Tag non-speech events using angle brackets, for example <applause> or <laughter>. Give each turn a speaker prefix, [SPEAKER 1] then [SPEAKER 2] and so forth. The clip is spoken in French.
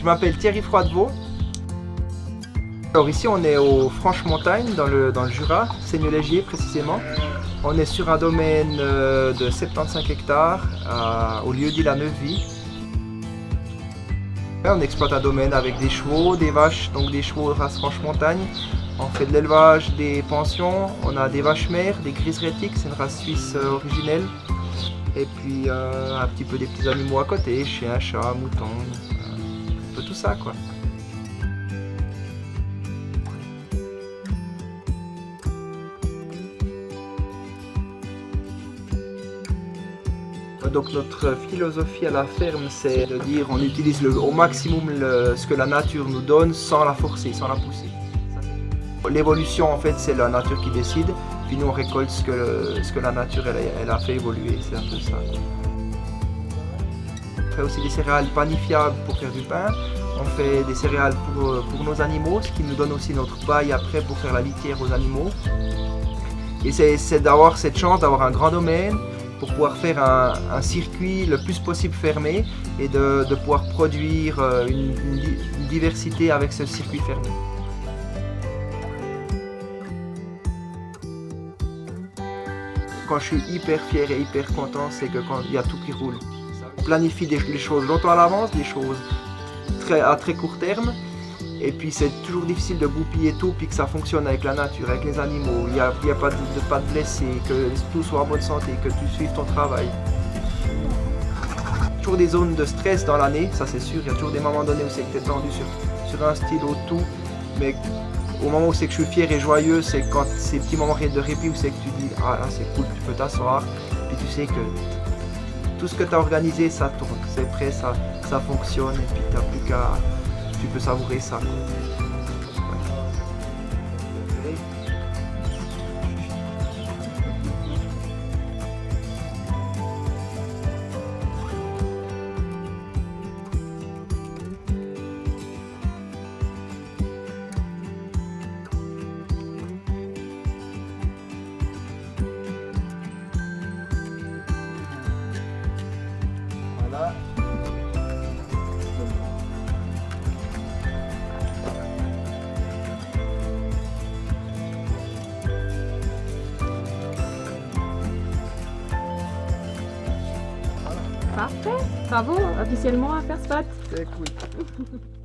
[SPEAKER 1] Je m'appelle Thierry Froidevaux. Alors ici on est au Franche-Montagne, dans le, dans le Jura, précisément. On est sur un domaine euh, de 75 hectares au lieu dit la Neuvie. On exploite un domaine avec des chevaux, des vaches, donc des chevaux race Franche-Montagne. On fait de l'élevage, des pensions, on a des vaches mères, des grises rétiques, c'est une race suisse euh, originelle. Et puis euh, un petit peu des petits animaux à côté, chiens, chats, moutons, tout ça quoi. Donc notre philosophie à la ferme, c'est de dire on utilise au maximum ce que la nature nous donne sans la forcer, sans la pousser. L'évolution en fait c'est la nature qui décide, puis nous on récolte ce que la nature elle, a fait évoluer, c'est un peu ça. On fait aussi des céréales panifiables pour faire du pain, on fait des céréales pour, pour nos animaux, ce qui nous donne aussi notre paille après pour faire la litière aux animaux. Et c'est d'avoir cette chance d'avoir un grand domaine, pour pouvoir faire un, circuit le plus possible fermé et de, pouvoir produire euh, une, diversité avec ce circuit fermé. Quand je suis hyper fier et hyper content, c'est que quand il y a tout qui roule. Planifie les choses longtemps à l'avance, des choses très, à très court terme, et puis c'est toujours difficile de goupiller tout puis que ça fonctionne avec la nature, avec les animaux. Il n'y a, pas, de, pas de blessés, que tout soit en bonne santé, que tu suives ton travail. Toujours des zones de stress dans l'année, ça c'est sûr. Il y a toujours des moments donnés où c'est que tu es tendu sur, un stylo, tout. Mais au moment où c'est que je suis fier et joyeux, c'est quand ces petits moments de répit où c'est que tu dis « Ah c'est cool, tu peux t'asseoir ». Puis tu sais que tout ce que tu as organisé, ça tourne, c'est prêt, ça, fonctionne et puis tu plus qu'à tu peux savourer ça.
[SPEAKER 2] Parfait, bravo, officiellement à faire spot.
[SPEAKER 1] C'est cool. <laughs>